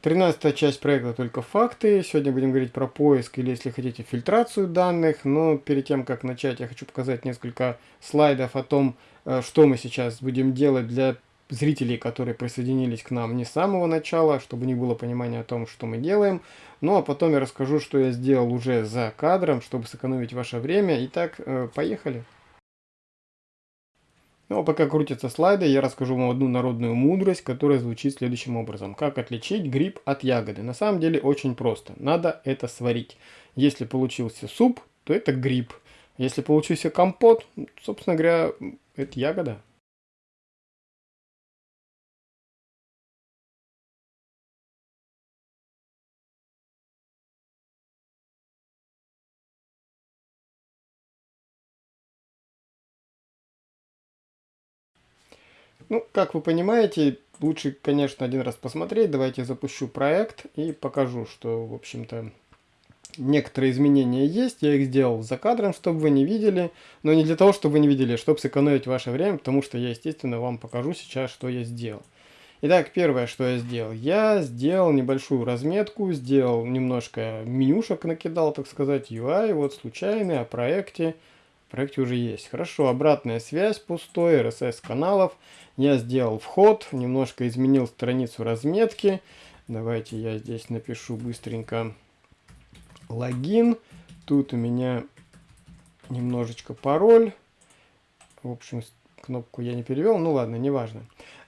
Тринадцатая часть проекта «Только факты». Сегодня будем говорить про поиск или, если хотите, фильтрацию данных. Но перед тем, как начать, я хочу показать несколько слайдов о том, э, что мы сейчас будем делать для зрителей, которые присоединились к нам не с самого начала, чтобы у них было понимание о том, что мы делаем. Ну а потом я расскажу, что я сделал уже за кадром, чтобы сэкономить ваше время. Итак, э, поехали. Ну а пока крутятся слайды, я расскажу вам одну народную мудрость, которая звучит следующим образом. Как отличить гриб от ягоды? На самом деле очень просто. Надо это сварить. Если получился суп, то это гриб. Если получился компот, собственно говоря, это ягода. Ну, как вы понимаете, лучше, конечно, один раз посмотреть. Давайте запущу проект и покажу, что, в общем-то, некоторые изменения есть. Я их сделал за кадром, чтобы вы не видели. Но не для того, чтобы вы не видели, а чтобы сэкономить ваше время, потому что я, естественно, вам покажу сейчас, что я сделал. Итак, первое, что я сделал. Я сделал небольшую разметку, сделал немножко менюшек, накидал, так сказать, UI, вот случайный, о проекте. В проекте уже есть. Хорошо, обратная связь пустой, RSS каналов. Я сделал вход, немножко изменил страницу разметки. Давайте я здесь напишу быстренько логин. Тут у меня немножечко пароль. В общем, кнопку я не перевел, ну ладно, неважно.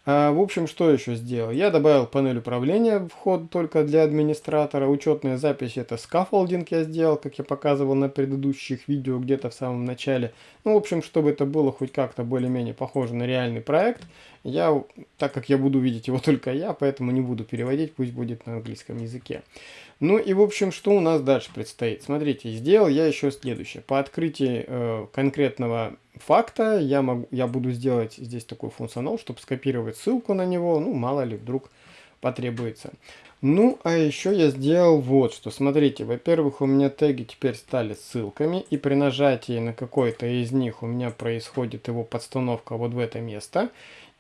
А, в общем, что еще сделал? Я добавил панель управления вход только для администратора. Учетная запись это scaffolding я сделал, как я показывал на предыдущих видео где-то в самом начале. Ну, в общем, чтобы это было хоть как-то более-менее похоже на реальный проект. Я, так как я буду видеть его только я, поэтому не буду переводить, пусть будет на английском языке. Ну и в общем, что у нас дальше предстоит? Смотрите, сделал я еще следующее. По открытии э, конкретного факта я, могу, я буду сделать здесь такой функционал, чтобы скопировать ссылку на него, ну мало ли вдруг потребуется. Ну, а еще я сделал вот что. Смотрите, во-первых, у меня теги теперь стали ссылками, и при нажатии на какой-то из них у меня происходит его подстановка вот в это место.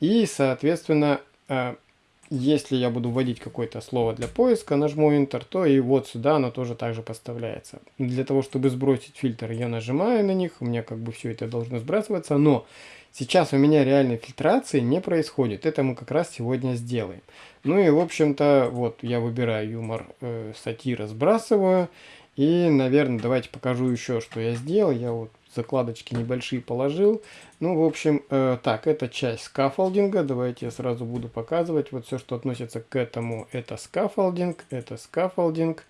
И, соответственно, э, если я буду вводить какое-то слово для поиска, нажму Enter, то и вот сюда оно тоже также поставляется. Для того, чтобы сбросить фильтр, я нажимаю на них, у меня как бы все это должно сбрасываться, но сейчас у меня реальной фильтрации не происходит. Это мы как раз сегодня сделаем. Ну и в общем-то, вот я выбираю юмор, э, сатира сбрасываю. И, наверное, давайте покажу еще, что я сделал. Я вот закладочки небольшие положил. Ну, в общем, э, так, это часть scaffolding а. Давайте я сразу буду показывать. Вот все, что относится к этому, это scaffolding, это scaffolding,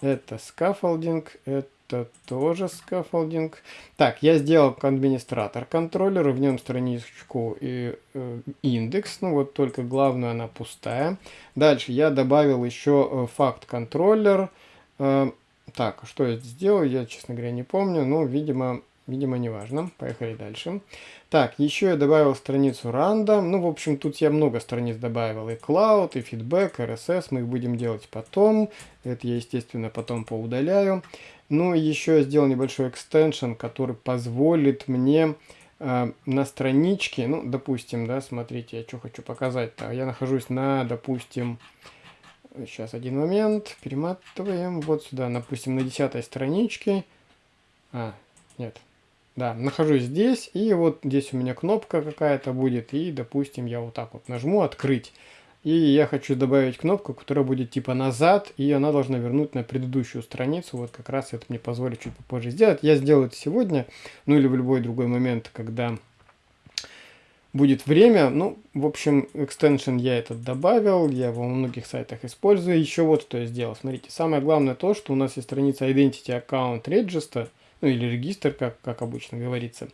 это scaffolding, это тоже scaffolding. Так, я сделал администратор контроллера, в нем страничку и э, индекс, ну вот только главное она пустая. Дальше я добавил еще э, FAQ контроллер. Э, так, что я сделал, я, честно говоря, не помню, но, видимо, Видимо, не важно. Поехали дальше. Так, еще я добавил страницу random. Ну, в общем, тут я много страниц добавил. И Cloud, и Feedback, RSS. Мы их будем делать потом. Это я, естественно, потом поудаляю. Ну, и еще я сделал небольшой экстеншн, который позволит мне э, на страничке, ну, допустим, да, смотрите, я что хочу показать-то. Я нахожусь на, допустим, сейчас один момент, перематываем вот сюда, допустим, на десятой страничке. А, нет, да, нахожусь здесь, и вот здесь у меня кнопка какая-то будет, и, допустим, я вот так вот нажму «Открыть». И я хочу добавить кнопку, которая будет типа назад, и она должна вернуть на предыдущую страницу. Вот как раз это мне позволит чуть попозже сделать. Я сделаю это сегодня, ну или в любой другой момент, когда будет время. Ну, в общем, экстеншн я этот добавил, я его во многих сайтах использую. Еще вот что я сделал. Смотрите, самое главное то, что у нас есть страница Identity Account Register, ну или регистр, как, как обычно говорится,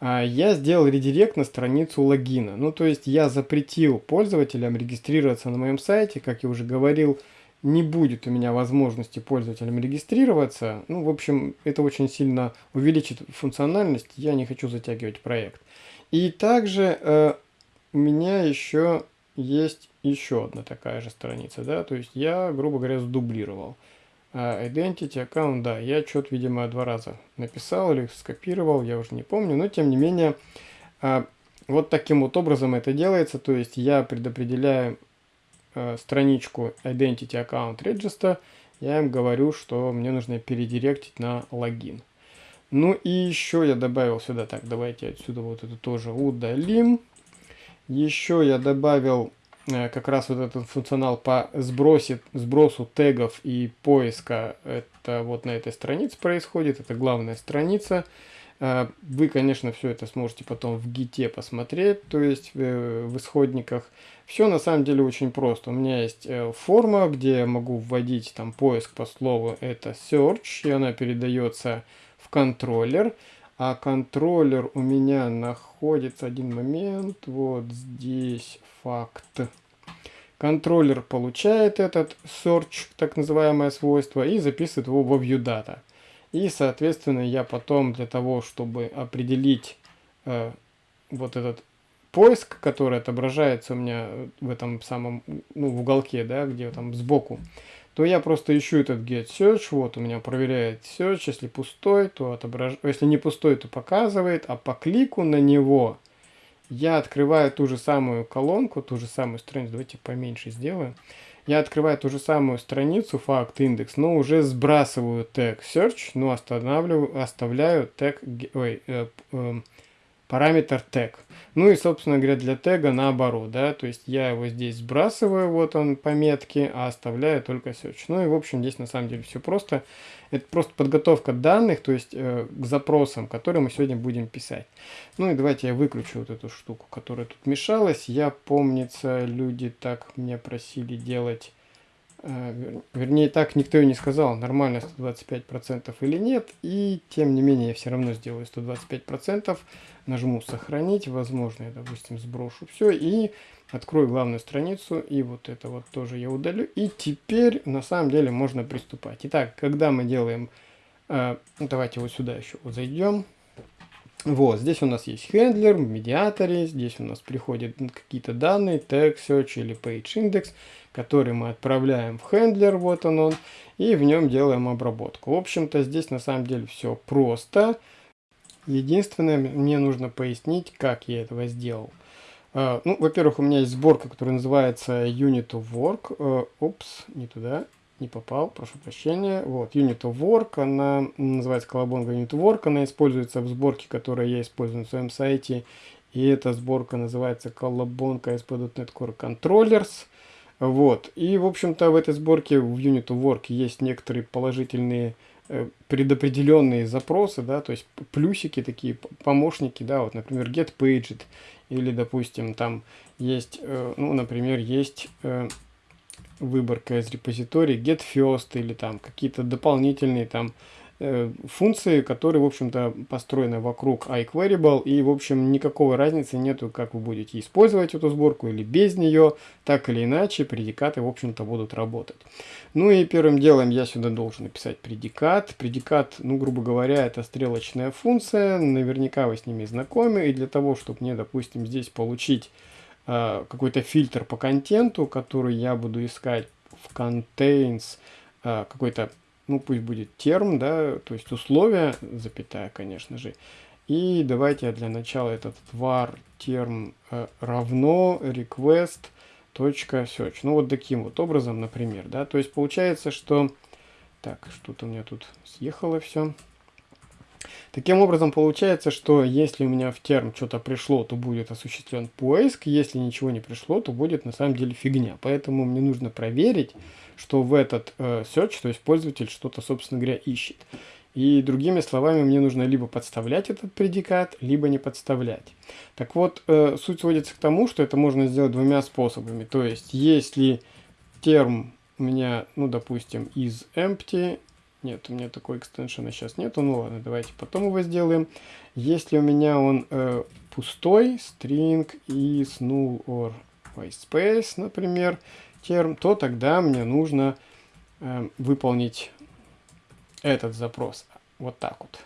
а, я сделал редирект на страницу логина. Ну, то есть я запретил пользователям регистрироваться на моем сайте, как я уже говорил, не будет у меня возможности пользователям регистрироваться. Ну, в общем, это очень сильно увеличит функциональность, я не хочу затягивать проект. И также э, у меня еще есть еще одна такая же страница, да, то есть я, грубо говоря, сдублировал. А, identity аккаунт, да, я что-то, видимо, два раза написал или скопировал, я уже не помню, но тем не менее, а, вот таким вот образом это делается, то есть я предопределяю э, страничку Identity Account Register, я им говорю, что мне нужно передиректить на логин. Ну и еще я добавил сюда, так, давайте отсюда вот это тоже удалим. Еще я добавил как раз вот этот функционал по сбросе, сбросу тегов и поиска. Это вот на этой странице происходит, это главная страница. Э, вы, конечно, все это сможете потом в гите посмотреть, то есть э, в исходниках. Все на самом деле очень просто. У меня есть форма, где я могу вводить там поиск по слову это search, и она передается в контроллер а контроллер у меня находится, один момент, вот здесь факт. Контроллер получает этот search, так называемое свойство, и записывает его во ViewData. И, соответственно, я потом для того, чтобы определить э, вот этот поиск, который отображается у меня в этом самом, ну, в уголке, да, где там сбоку, то я просто ищу этот get search, вот у меня проверяет search, если пустой, то отображает, если не пустой, то показывает, а по клику на него я открываю ту же самую колонку, ту же самую страницу, давайте поменьше сделаю, я открываю ту же самую страницу, факт, индекс, но уже сбрасываю тег search, но останавливаю, оставляю тег, ой, э, э, параметр тег. Ну и, собственно говоря, для тега наоборот, да, то есть я его здесь сбрасываю, вот он по метке, а оставляю только search. Ну и, в общем, здесь на самом деле все просто. Это просто подготовка данных, то есть э, к запросам, которые мы сегодня будем писать. Ну и давайте я выключу вот эту штуку, которая тут мешалась. Я, помнится, люди так мне просили делать вернее, так никто и не сказал, нормально 125% или нет. И тем не менее, я все равно сделаю 125%. Нажму сохранить. Возможно, я, допустим, сброшу все. И открою главную страницу. И вот это вот тоже я удалю. И теперь, на самом деле, можно приступать. Итак, когда мы делаем... Э, давайте вот сюда еще вот зайдем. Вот, здесь у нас есть хендлер, в медиаторе, здесь у нас приходят какие-то данные, tag search или page index, который мы отправляем в хендлер, вот он он, и в нем делаем обработку. В общем-то, здесь на самом деле все просто. Единственное, мне нужно пояснить, как я этого сделал. Uh, ну, во-первых, у меня есть сборка, которая называется Unit of Work. Uh, упс, не туда не попал, прошу прощения. Вот, Unit of Work, она называется колобонга Unit of Work, она используется в сборке, которую я использую на своем сайте. И эта сборка называется колобонка ASP.NET Core Controllers. Вот, и, в общем-то, в этой сборке в Unit Work есть некоторые положительные э, предопределенные запросы, да, то есть плюсики такие, помощники, да, вот, например, get paged, или, допустим, там есть, э, ну, например, есть э, выборка из репозиторий get first или там какие-то дополнительные там функции, которые, в общем-то, построены вокруг iQueryable, и, в общем, никакого разницы нету, как вы будете использовать эту сборку или без нее, так или иначе, предикаты, в общем-то, будут работать. Ну и первым делом я сюда должен написать предикат. Предикат, ну, грубо говоря, это стрелочная функция, наверняка вы с ними знакомы, и для того, чтобы мне, допустим, здесь получить Э, какой-то фильтр по контенту, который я буду искать в contains э, какой-то, ну пусть будет терм, да, то есть условия, запятая, конечно же. И давайте для начала этот var терм э, равно request точка search. Ну вот таким вот образом, например, да, то есть получается, что так, что-то у меня тут съехало все. Таким образом, получается, что если у меня в терм что-то пришло, то будет осуществлен поиск, если ничего не пришло, то будет на самом деле фигня. Поэтому мне нужно проверить, что в этот э, search, то есть пользователь что-то, собственно говоря, ищет. И другими словами, мне нужно либо подставлять этот предикат, либо не подставлять. Так вот, э, суть сводится к тому, что это можно сделать двумя способами. То есть, если терм у меня, ну, допустим, из empty, нет, у меня такой экстеншена сейчас нету. Ну ладно, давайте потом его сделаем. Если у меня он э, пустой, string is null or space, например, терм, то тогда мне нужно э, выполнить этот запрос. Вот так вот.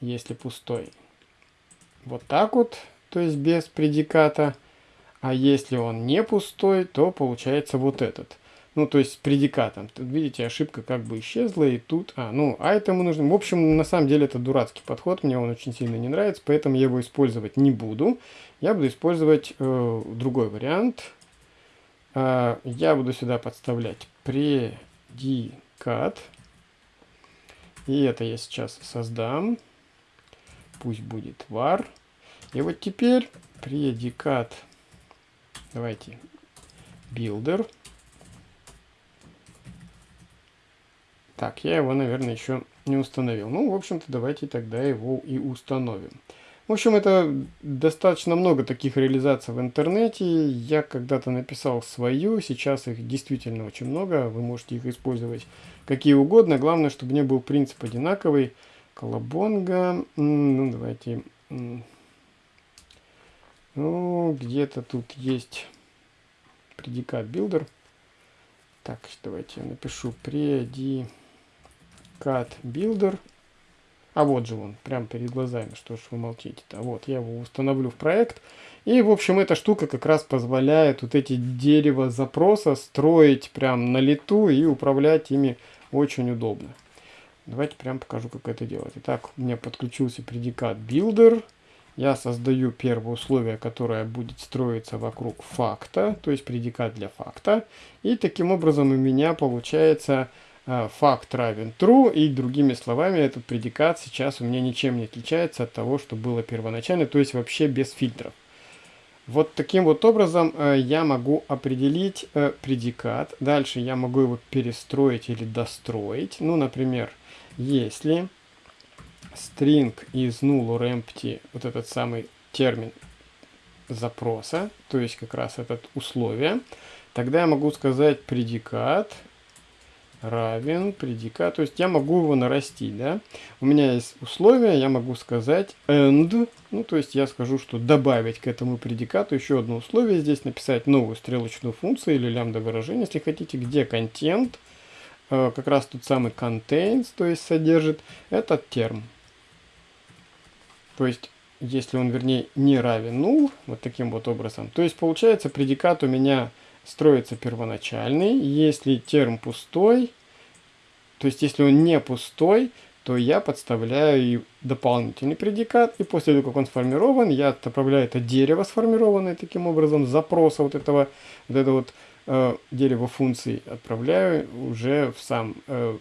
Если пустой. Вот так вот, то есть без предиката. А если он не пустой, то получается вот этот ну, то есть предикатом. Тут, видите, ошибка как бы исчезла, и тут, а, ну, а этому нужно, в общем, на самом деле это дурацкий подход, мне он очень сильно не нравится, поэтому я его использовать не буду. Я буду использовать э, другой вариант. А, я буду сюда подставлять предикат. И это я сейчас создам. Пусть будет var. И вот теперь предикат. Давайте builder. Так, я его, наверное, еще не установил. Ну, в общем-то, давайте тогда его и установим. В общем, это достаточно много таких реализаций в интернете. Я когда-то написал свою, сейчас их действительно очень много. Вы можете их использовать какие угодно. Главное, чтобы не был принцип одинаковый. Колобонга. Ну, давайте... Ну, где-то тут есть предикат builder. Так, давайте я напишу предикат builder. А вот же он, прямо перед глазами, что ж вы молчите-то. Вот, я его установлю в проект. И, в общем, эта штука как раз позволяет вот эти дерева запроса строить прям на лету и управлять ими очень удобно. Давайте прям покажу, как это делать. Итак, у меня подключился предикат builder. Я создаю первое условие, которое будет строиться вокруг факта, то есть предикат для факта. И таким образом у меня получается факт равен true, и другими словами этот предикат сейчас у меня ничем не отличается от того, что было первоначально, то есть вообще без фильтров. Вот таким вот образом э, я могу определить э, предикат. Дальше я могу его перестроить или достроить. Ну, например, если string из null or empty, вот этот самый термин запроса, то есть как раз это условие, тогда я могу сказать предикат равен предикат, то есть я могу его нарастить, да. У меня есть условие, я могу сказать and, ну то есть я скажу, что добавить к этому предикату еще одно условие, здесь написать новую стрелочную функцию или лямбда выражение, если хотите, где контент, Э, как раз тот самый contains, то есть содержит этот терм. То есть, если он, вернее, не равен null, вот таким вот образом, то есть, получается, предикат у меня строится первоначальный. Если терм пустой, то есть, если он не пустой, то я подставляю дополнительный предикат, и после того, как он сформирован, я отправляю это дерево, сформированное таким образом, запроса вот этого, вот это вот э, дерево функций отправляю уже в сам, э,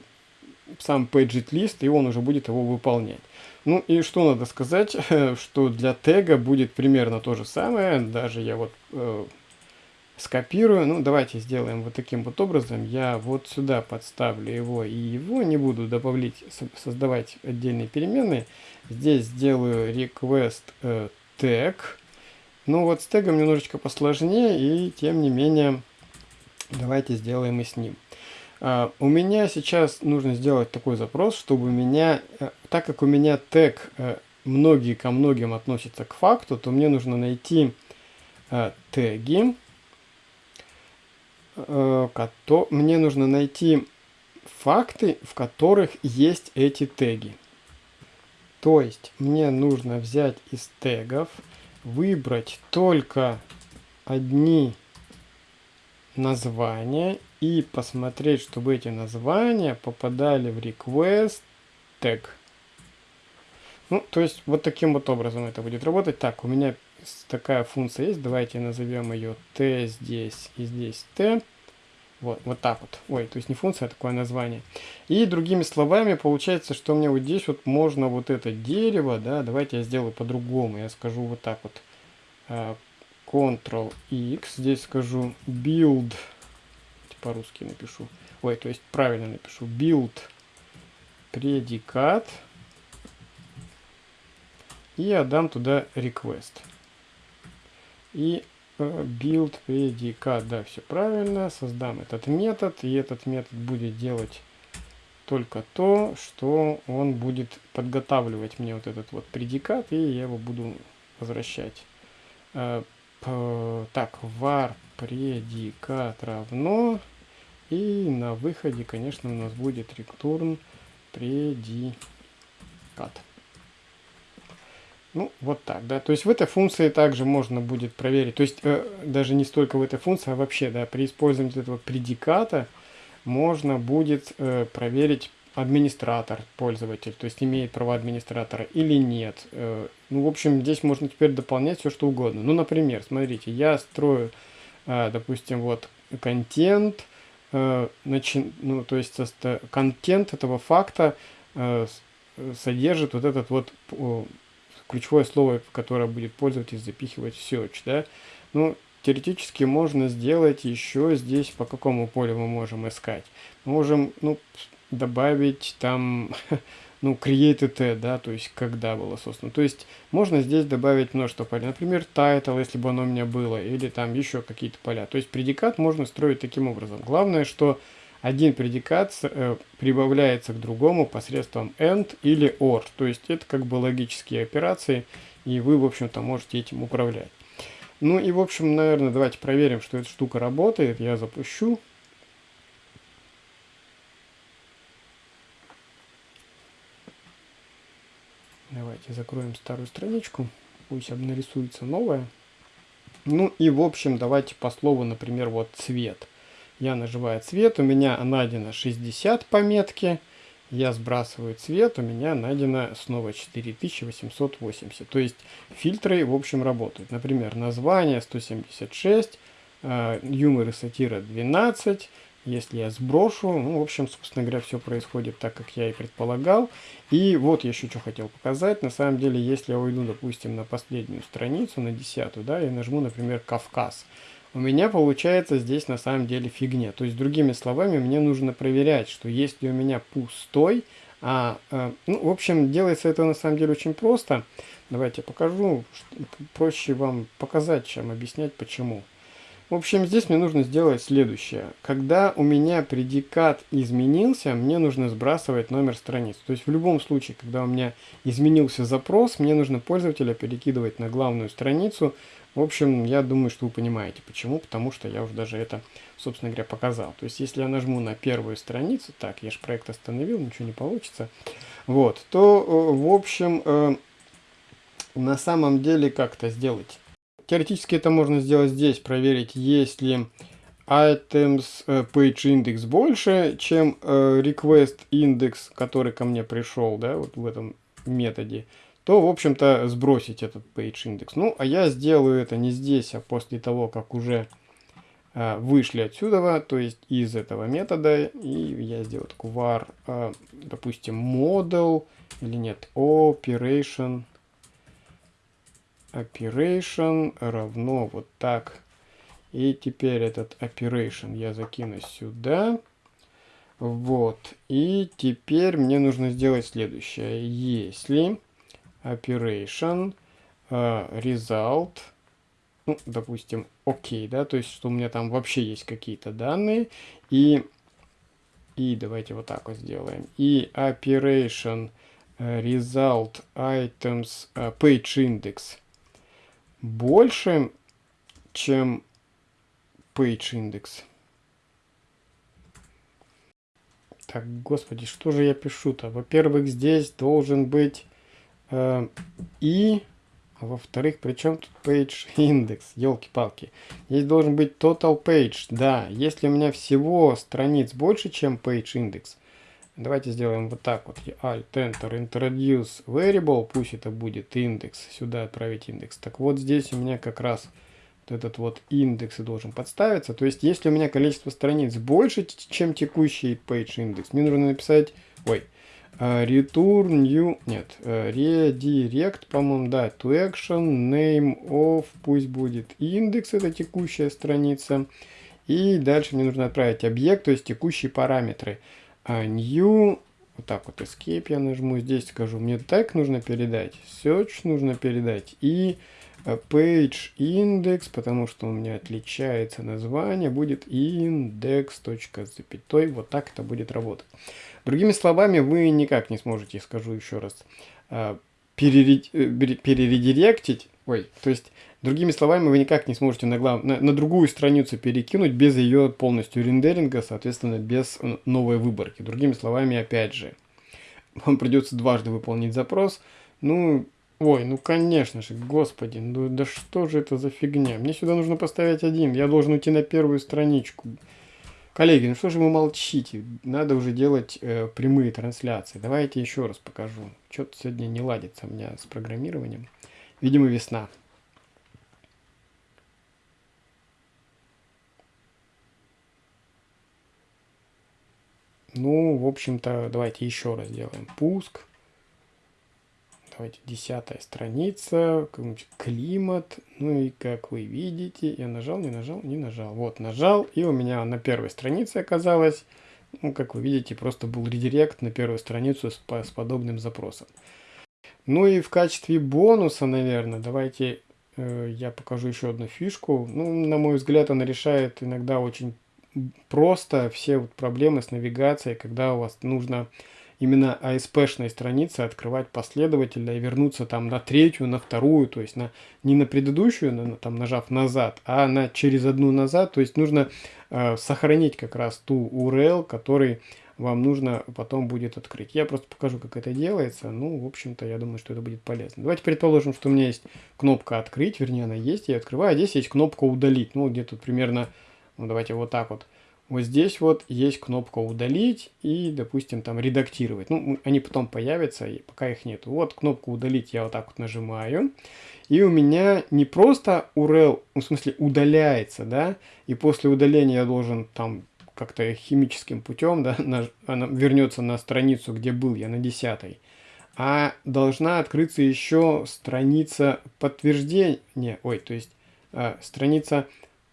в сам paget list, и он уже будет его выполнять. Ну и что надо сказать, что для тега будет примерно то же самое, даже я вот э, скопирую, ну давайте сделаем вот таким вот образом, я вот сюда подставлю его и его, не буду добавлять, создавать отдельные переменные, здесь сделаю request э, tag, ну вот с тегом немножечко посложнее и тем не менее Давайте сделаем и с ним. Uh, у меня сейчас нужно сделать такой запрос, чтобы у меня, uh, так как у меня тег uh, многие ко многим относятся к факту, то мне нужно найти теги, кото мне нужно найти факты, в которых есть эти теги. То есть мне нужно взять из тегов, выбрать только одни названия и посмотреть, чтобы эти названия попадали в request tag. Ну, то есть вот таким вот образом это будет работать. Так, у меня такая функция есть. Давайте назовем ее t здесь и здесь t. Вот, вот так вот. Ой, то есть не функция, а такое название. И другими словами, получается, что мне вот здесь вот можно вот это дерево, да, давайте я сделаю по-другому. Я скажу вот так вот. Ctrl-X. Здесь скажу build. По-русски напишу. Ой, то есть правильно напишу. Build предикат. И отдам туда request. И э, build предикат. Да, все правильно. Создам этот метод. И этот метод будет делать только то, что он будет подготавливать мне вот этот вот предикат. И я его буду возвращать. Э, так, var предикат равно. И на выходе, конечно, у нас будет return предикат. Ну, вот так, да. То есть в этой функции также можно будет проверить. То есть э, даже не столько в этой функции, а вообще, да, при использовании этого предиката можно будет э, проверить администратор, пользователь, то есть имеет права администратора или нет. Э, ну, в общем, здесь можно теперь дополнять все, что угодно. Ну, например, смотрите, я строю, э, допустим, вот контент, э, начи, ну, то есть контент этого факта э, содержит вот этот вот ключевое слово, которое будет пользователь запихивать в search, да. Ну, теоретически можно сделать еще здесь, по какому полю мы можем искать. Мы можем, ну, добавить там ну, created да, то есть когда было создано. То есть можно здесь добавить множество полей. Например, title, если бы оно у меня было, или там еще какие-то поля. То есть предикат можно строить таким образом. Главное, что один предикат э, прибавляется к другому посредством AND или OR. То есть это как бы логические операции, и вы, в общем-то, можете этим управлять. Ну и, в общем, наверное, давайте проверим, что эта штука работает. Я запущу. Давайте закроем старую страничку. Пусть нарисуется новая. Ну и в общем, давайте по слову, например, вот цвет. Я нажимаю цвет, у меня найдено 60 пометки. Я сбрасываю цвет, у меня найдено снова 4880. То есть фильтры, в общем, работают. Например, название 176, э, юмор и сатира 12, если я сброшу, ну, в общем, собственно говоря, все происходит так, как я и предполагал. И вот я еще что хотел показать. На самом деле, если я уйду, допустим, на последнюю страницу, на десятую, да, и нажму, например, Кавказ, у меня получается здесь на самом деле фигня. То есть, другими словами, мне нужно проверять, что если у меня пустой, а, а ну, в общем, делается это на самом деле очень просто. Давайте покажу, проще вам показать, чем объяснять, почему. В общем, здесь мне нужно сделать следующее. Когда у меня предикат изменился, мне нужно сбрасывать номер страниц. То есть в любом случае, когда у меня изменился запрос, мне нужно пользователя перекидывать на главную страницу. В общем, я думаю, что вы понимаете почему. Потому что я уже даже это, собственно говоря, показал. То есть если я нажму на первую страницу, так, я же проект остановил, ничего не получится. Вот, то, э, в общем, э, на самом деле как-то сделать Теоретически это можно сделать здесь, проверить, есть ли items э, page index больше, чем request index, который ко мне пришел, да, вот в этом методе, то, в общем-то, сбросить этот page index. Ну, а я сделаю это не здесь, а после того, как уже э, вышли отсюда, то есть из этого метода, и я сделаю такой var, э, допустим, model, или нет, operation, operation равно вот так. И теперь этот operation я закину сюда. Вот. И теперь мне нужно сделать следующее. Если operation uh, result, ну, допустим, окей, да, то есть, что у меня там вообще есть какие-то данные. И, и давайте вот так вот сделаем. И operation uh, result items uh, page index больше, чем page index. Так, господи, что же я пишу-то? Во-первых, здесь должен быть э, и, а во-вторых, при чем тут page index? Елки-палки. Здесь должен быть total page. Да, если у меня всего страниц больше, чем page index, Давайте сделаем вот так вот. Alt, Enter, Introduce Variable. Пусть это будет индекс. Сюда отправить индекс. Так вот здесь у меня как раз этот вот индекс и должен подставиться. То есть если у меня количество страниц больше, чем текущий page индекс, мне нужно написать... Ой. Uh, return new... Нет. Uh, redirect, по-моему, да. To action, name of. Пусть будет индекс. Это текущая страница. И дальше мне нужно отправить объект, то есть текущие параметры а new, вот так вот escape я нажму, здесь скажу, мне так нужно передать, search нужно передать и э, page index, потому что у меня отличается название, будет index.запятой, вот так это будет работать. Другими словами, вы никак не сможете, скажу еще раз, э, перередиректить, ой, то есть Другими словами, вы никак не сможете на, глав... на, на другую страницу перекинуть без ее полностью рендеринга, соответственно, без новой выборки. Другими словами, опять же, вам придется дважды выполнить запрос. Ну, ой, ну конечно же, господи, ну да что же это за фигня? Мне сюда нужно поставить один, я должен уйти на первую страничку. Коллеги, ну что же вы молчите? Надо уже делать э, прямые трансляции. Давайте еще раз покажу. Что-то сегодня не ладится у меня с программированием. Видимо, весна. Ну, в общем-то, давайте еще раз сделаем пуск. Давайте десятая страница, климат. Ну и как вы видите, я нажал, не нажал, не нажал. Вот, нажал, и у меня на первой странице оказалось, ну, как вы видите, просто был редирект на первую страницу с, с подобным запросом. Ну и в качестве бонуса, наверное, давайте э, я покажу еще одну фишку. Ну, на мой взгляд, она решает иногда очень просто все вот проблемы с навигацией, когда у вас нужно именно ASP-шной страницы открывать последовательно и вернуться там на третью, на вторую, то есть на, не на предыдущую, на, там нажав назад, а на через одну назад, то есть нужно э, сохранить как раз ту URL, который вам нужно потом будет открыть. Я просто покажу, как это делается. Ну, в общем-то, я думаю, что это будет полезно. Давайте предположим, что у меня есть кнопка «Открыть», вернее, она есть, я открываю, а здесь есть кнопка «Удалить». Ну, где-то примерно, ну, давайте вот так вот вот здесь вот есть кнопка удалить и, допустим, там редактировать. Ну, они потом появятся, и пока их нет. Вот кнопку удалить я вот так вот нажимаю. И у меня не просто URL, ну, в смысле удаляется, да, и после удаления я должен там как-то химическим путем, да, на, она вернется на страницу, где был я, на десятой. А должна открыться еще страница подтверждения, ой, то есть э, страница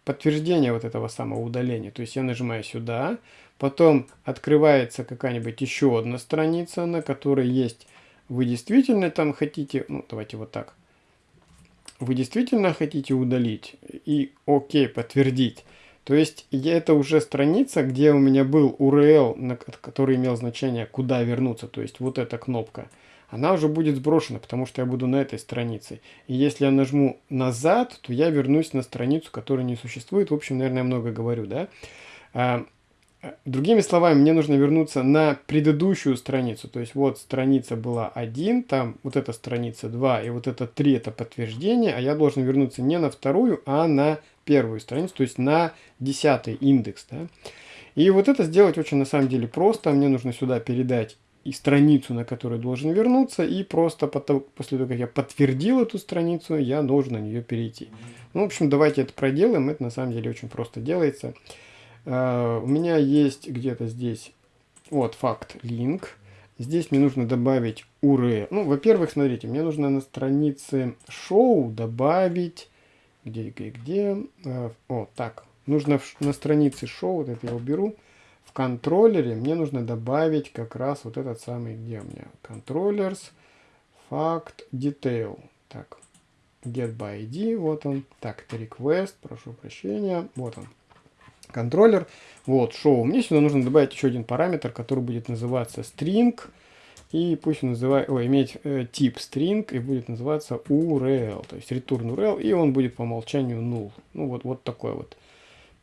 подтверждение вот этого самого удаления. То есть я нажимаю сюда, потом открывается какая-нибудь еще одна страница, на которой есть вы действительно там хотите, ну давайте вот так, вы действительно хотите удалить и окей, подтвердить. То есть это уже страница, где у меня был URL, который имел значение куда вернуться, то есть вот эта кнопка она уже будет сброшена, потому что я буду на этой странице. И если я нажму назад, то я вернусь на страницу, которая не существует. В общем, наверное, я много говорю, да? А, другими словами, мне нужно вернуться на предыдущую страницу. То есть вот страница была 1, там вот эта страница 2 и вот это 3 это подтверждение, а я должен вернуться не на вторую, а на первую страницу, то есть на 10 индекс. Да? И вот это сделать очень на самом деле просто. Мне нужно сюда передать и страницу, на которую должен вернуться, и просто потом, после того, как я подтвердил эту страницу, я должен на нее перейти. Ну, в общем, давайте это проделаем, это на самом деле очень просто делается. Uh, у меня есть где-то здесь, вот, факт, link. Здесь мне нужно добавить URL. Ну, во-первых, смотрите, мне нужно на странице шоу добавить, где, где, где, uh, так, нужно на странице шоу, вот это я уберу, контроллере мне нужно добавить как раз вот этот самый, где у меня, controllers, fact, detail. Так, get by ID, вот он. Так, это request, прошу прощения, вот он. Контроллер, вот, show. Мне сюда нужно добавить еще один параметр, который будет называться string. И пусть он называет, ой, иметь э, тип string и будет называться URL, то есть return URL, и он будет по умолчанию null. Ну вот, вот такой вот.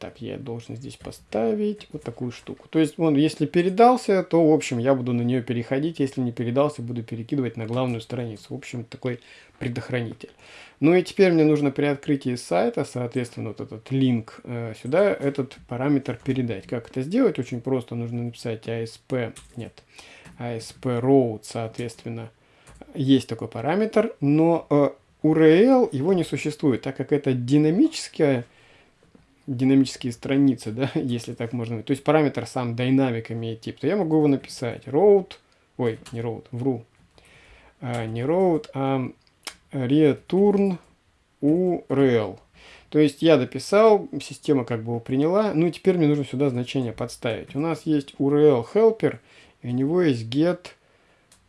Так, я должен здесь поставить вот такую штуку. То есть, он, если передался, то, в общем, я буду на нее переходить. Если не передался, буду перекидывать на главную страницу. В общем, такой предохранитель. Ну и теперь мне нужно при открытии сайта, соответственно, вот этот линк э, сюда, этот параметр передать. Как это сделать? Очень просто. Нужно написать ASP, нет, ASP route, соответственно, есть такой параметр, но э, URL его не существует, так как это динамическая динамические страницы, да, если так можно. То есть параметр сам динамик имеет тип, то я могу его написать road, ой, не road, вру, а, не road, а return URL. То есть я дописал, система как бы его приняла, ну и теперь мне нужно сюда значение подставить. У нас есть URL helper, и у него есть get,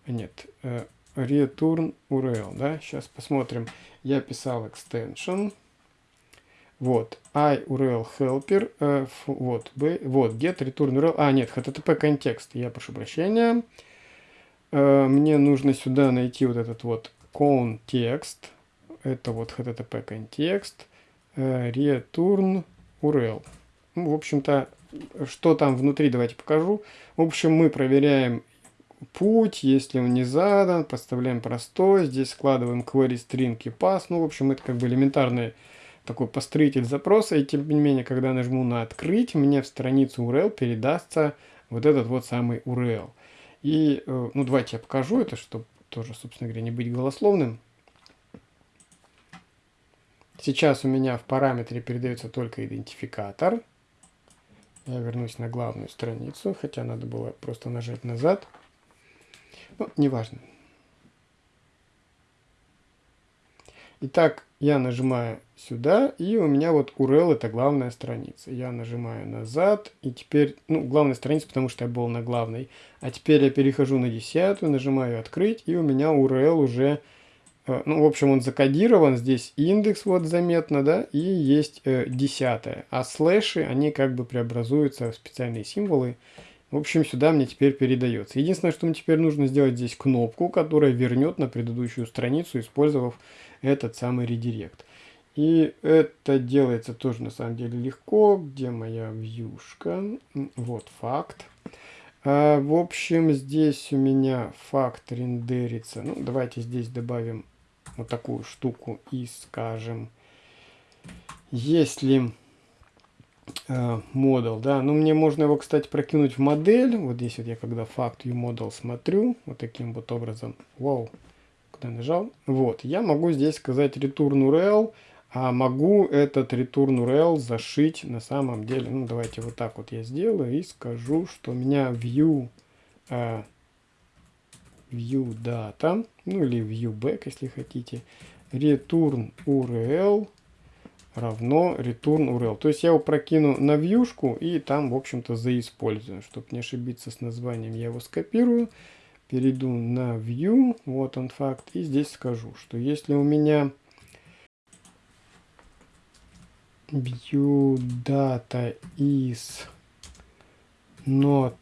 нет, э, return URL, да, сейчас посмотрим. Я писал extension, вот, i url helper, э, вот, b, вот, get return url, а, нет, http контекст, я прошу прощения. Э, мне нужно сюда найти вот этот вот контекст, это вот http контекст, э, return url. Ну, в общем-то, что там внутри, давайте покажу. В общем, мы проверяем путь, если он не задан, подставляем простой, здесь складываем query string и pass, ну, в общем, это как бы элементарные такой построитель запроса, и тем не менее, когда нажму на «Открыть», мне в страницу URL передастся вот этот вот самый URL. И, э, ну, давайте я покажу это, чтобы тоже, собственно говоря, не быть голословным. Сейчас у меня в параметре передается только идентификатор. Я вернусь на главную страницу, хотя надо было просто нажать назад. Ну, неважно. Итак, я нажимаю сюда, и у меня вот URL это главная страница. Я нажимаю назад, и теперь, ну, главная страница, потому что я был на главной. А теперь я перехожу на десятую, нажимаю открыть, и у меня URL уже, э, ну, в общем, он закодирован. Здесь индекс вот заметно, да, и есть э, десятая. А слэши, они как бы преобразуются в специальные символы. В общем, сюда мне теперь передается. Единственное, что мне теперь нужно сделать здесь кнопку, которая вернет на предыдущую страницу, использовав этот самый редирект. И это делается тоже на самом деле легко. Где моя вьюшка? Вот факт. А, в общем, здесь у меня факт рендерится. Ну, давайте здесь добавим вот такую штуку и скажем, если э, модул, да, ну мне можно его, кстати, прокинуть в модель. Вот здесь вот я когда факт uModel смотрю, вот таким вот образом. Вау, куда нажал. Вот, я могу здесь сказать return URL, а могу этот return URL зашить на самом деле. Ну, давайте вот так вот я сделаю и скажу, что у меня view, э, view data, ну или view back, если хотите, return URL равно return URL. То есть я его прокину на вьюшку и там, в общем-то, заиспользую. Чтобы не ошибиться с названием, я его скопирую перейду на View, вот он факт, и здесь скажу, что если у меня view data is not,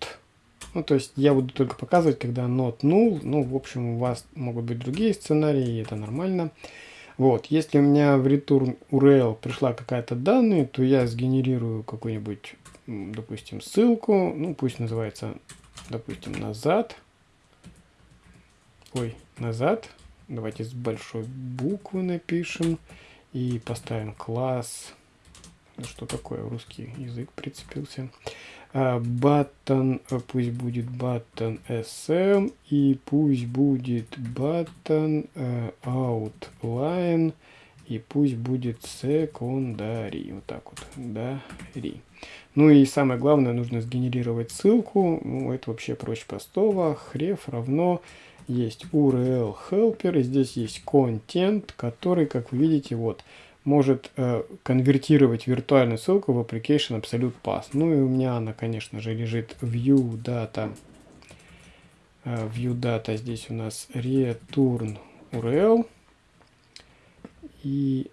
ну то есть я буду только показывать, когда not null, ну в общем у вас могут быть другие сценарии, и это нормально. Вот, если у меня в return URL пришла какая-то данные, то я сгенерирую какую-нибудь, допустим, ссылку, ну пусть называется, допустим, назад, ой, назад. Давайте с большой буквы напишем и поставим класс. Ну, что такое, русский язык прицепился. Button, а, пусть будет button sm и пусть будет button uh, outline и пусть будет secondary. Вот так вот, да, ри. Ну и самое главное, нужно сгенерировать ссылку. Ну, это вообще проще простого. Href равно есть URL helper, и здесь есть content, который, как вы видите, вот, может э, конвертировать виртуальную ссылку в application Absolute Pass. Ну и у меня она, конечно же, лежит view data. Э, view data здесь у нас return URL. И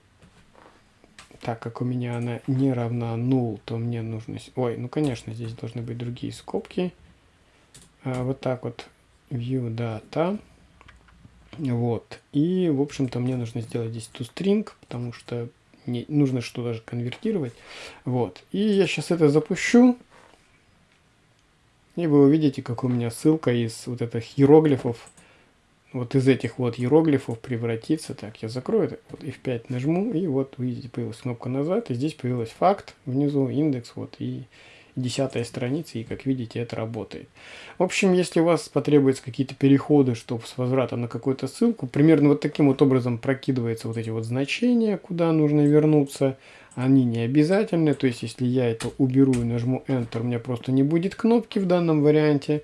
так как у меня она не равна null, то мне нужно... Ой, ну конечно, здесь должны быть другие скобки. А, вот так вот view data. Вот. И, в общем-то, мне нужно сделать здесь toString, потому что не, нужно что-то же конвертировать. Вот. И я сейчас это запущу. И вы увидите, как у меня ссылка из вот этих иероглифов, вот из этих вот иероглифов превратится. Так, я закрою это, вот F5 нажму, и вот видите, появилась кнопка назад, и здесь появилась факт внизу, индекс, вот, и десятая страница, и как видите, это работает. В общем, если у вас потребуются какие-то переходы, чтобы с возврата на какую-то ссылку, примерно вот таким вот образом прокидываются вот эти вот значения, куда нужно вернуться. Они не обязательны, то есть если я это уберу и нажму Enter, у меня просто не будет кнопки в данном варианте.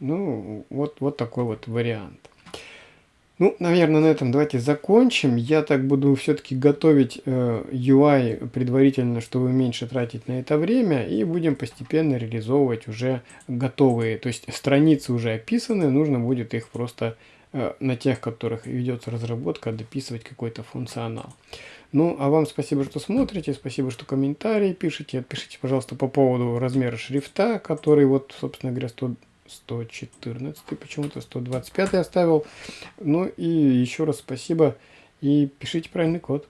Ну, вот, вот такой вот вариант. Ну, наверное, на этом давайте закончим. Я так буду все-таки готовить э, UI предварительно, чтобы меньше тратить на это время. И будем постепенно реализовывать уже готовые. То есть страницы уже описаны, нужно будет их просто э, на тех, которых ведется разработка, дописывать какой-то функционал. Ну, а вам спасибо, что смотрите, спасибо, что комментарии пишите. Пишите, пожалуйста, по поводу размера шрифта, который вот, собственно говоря, 100 114, почему-то 125 оставил. Ну и еще раз спасибо и пишите правильный код.